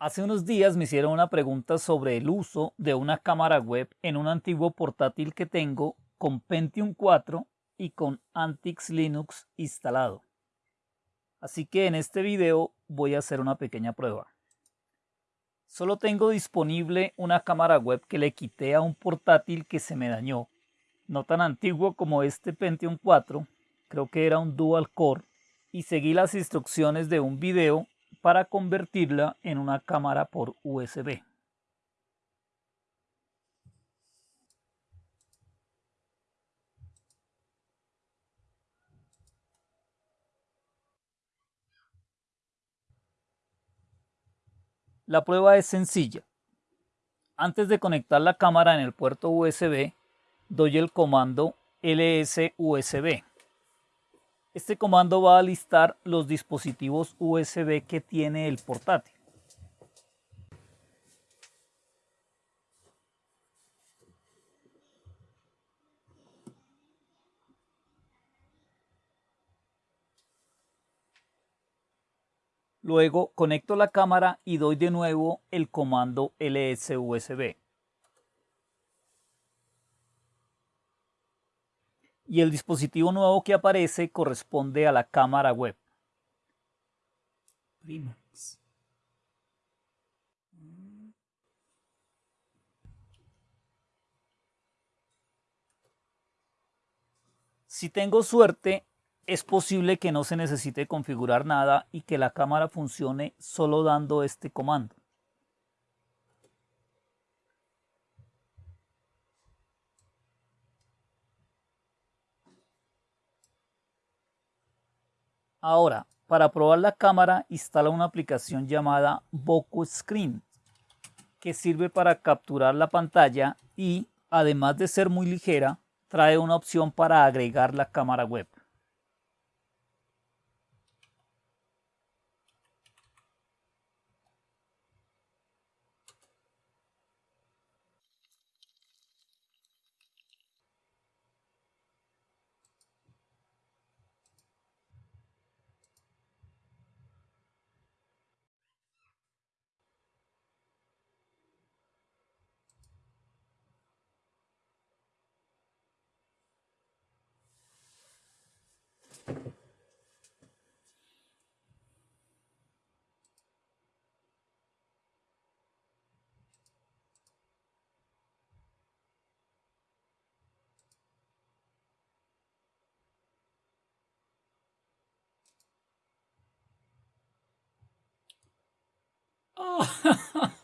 Hace unos días me hicieron una pregunta sobre el uso de una cámara web en un antiguo portátil que tengo con Pentium 4 y con Antix Linux instalado. Así que en este video voy a hacer una pequeña prueba. Solo tengo disponible una cámara web que le quité a un portátil que se me dañó. No tan antiguo como este Pentium 4, creo que era un dual core, y seguí las instrucciones de un video para convertirla en una cámara por USB. La prueba es sencilla. Antes de conectar la cámara en el puerto USB, doy el comando LSUSB. Este comando va a listar los dispositivos USB que tiene el portátil. Luego conecto la cámara y doy de nuevo el comando LSUSB. Y el dispositivo nuevo que aparece corresponde a la cámara web. Si tengo suerte, es posible que no se necesite configurar nada y que la cámara funcione solo dando este comando. Ahora, para probar la cámara, instala una aplicación llamada Boco Screen, que sirve para capturar la pantalla y, además de ser muy ligera, trae una opción para agregar la cámara web. Oh.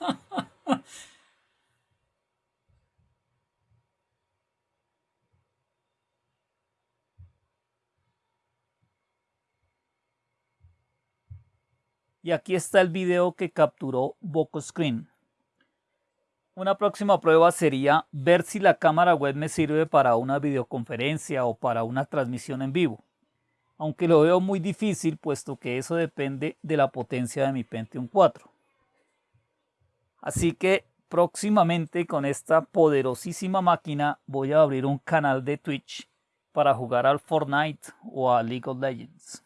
Y aquí está el video que capturó Screen. Una próxima prueba sería ver si la cámara web me sirve para una videoconferencia o para una transmisión en vivo. Aunque lo veo muy difícil puesto que eso depende de la potencia de mi Pentium 4. Así que próximamente con esta poderosísima máquina voy a abrir un canal de Twitch para jugar al Fortnite o a League of Legends.